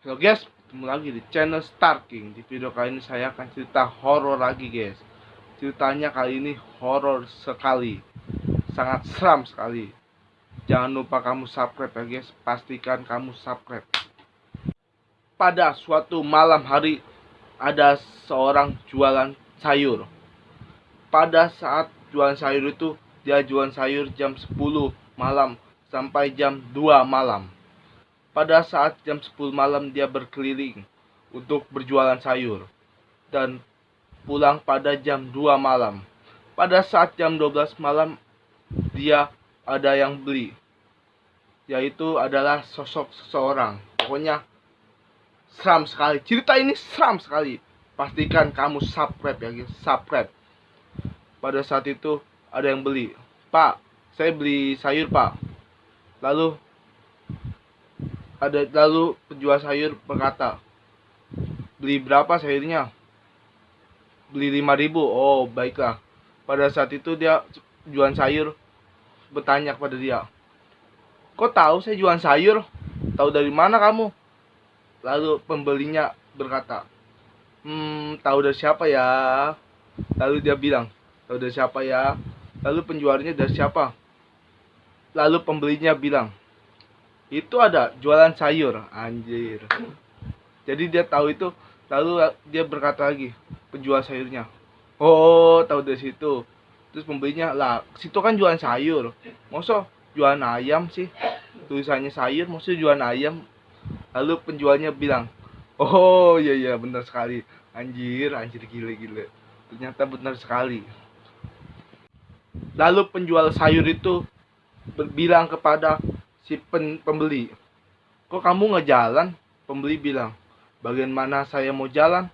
Halo guys, ketemu lagi di channel Star King. Di video kali ini saya akan cerita horor lagi guys. Ceritanya kali ini horor sekali, sangat seram sekali. Jangan lupa kamu subscribe ya guys, pastikan kamu subscribe. Pada suatu malam hari ada seorang jualan sayur. Pada saat jualan sayur itu dia jualan sayur jam 10 malam sampai jam 2 malam pada saat jam 10 malam dia berkeliling untuk berjualan sayur dan pulang pada jam 2 malam. Pada saat jam 12 malam dia ada yang beli. Yaitu adalah sosok seseorang. Pokoknya seram sekali. Cerita ini seram sekali. Pastikan kamu subscribe ya subscribe. Pada saat itu ada yang beli. Pak, saya beli sayur pak. Lalu ada lalu penjual sayur berkata, beli berapa sayurnya? Beli lima ribu. Oh baiklah. Pada saat itu dia jualan sayur bertanya kepada dia, kok tahu saya jualan sayur? Tahu dari mana kamu? Lalu pembelinya berkata, hmm tahu dari siapa ya? Lalu dia bilang, tahu dari siapa ya? Lalu penjualnya dari siapa? Lalu pembelinya bilang, itu ada jualan sayur anjir. Jadi dia tahu itu lalu dia berkata lagi penjual sayurnya. Oh tahu dari situ. Terus pembelinya lah situ kan jualan sayur. Masa jualan ayam sih? Tulisannya sayur maksudnya jualan ayam? Lalu penjualnya bilang oh iya iya benar sekali. Anjir anjir gile gile ternyata benar sekali. Lalu penjual sayur itu bilang kepada si pen, pembeli. Kok kamu nggak jalan? Pembeli bilang bagian mana saya mau jalan?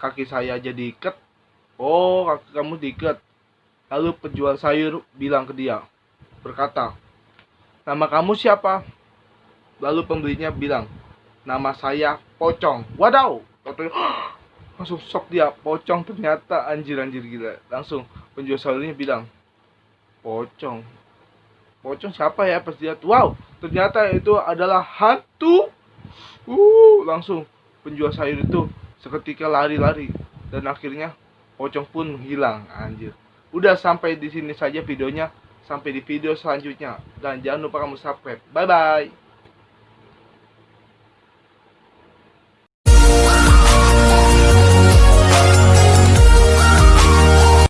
Kaki saya jadi ikat oh kaki kamu diikat. Lalu penjual sayur bilang ke dia berkata nama kamu siapa? Lalu pembelinya bilang nama saya pocong. Wadaw! Langsung sok dia. Pocong ternyata anjir anjir gila. Langsung penjual sayurnya bilang pocong pocong siapa ya? Pas lihat wow ternyata itu adalah hantu. Uh langsung penjual sayur itu seketika lari-lari dan akhirnya pocong pun hilang anjir. Udah sampai di sini saja videonya. Sampai di video selanjutnya. Dan jangan lupa kamu subscribe. Bye bye